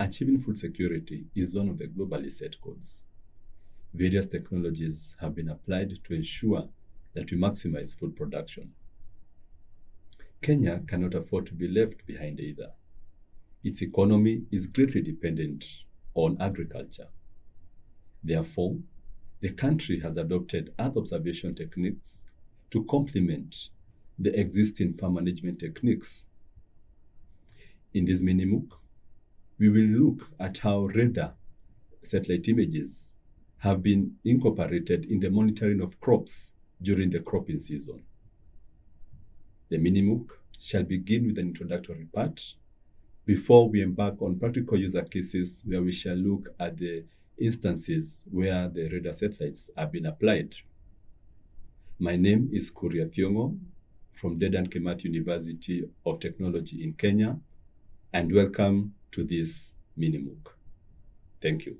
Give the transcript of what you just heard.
Achieving food security is one of the globally set goals. Various technologies have been applied to ensure that we maximize food production. Kenya cannot afford to be left behind either. Its economy is greatly dependent on agriculture. Therefore, the country has adopted Earth observation techniques to complement the existing farm management techniques. In this mini MOOC, we will look at how radar satellite images have been incorporated in the monitoring of crops during the cropping season. The mini MOOC shall begin with an introductory part before we embark on practical user cases where we shall look at the instances where the radar satellites have been applied. My name is Kuria Thiongo from Dedan Kimathi University of Technology in Kenya, and welcome to this mini MOOC. Thank you.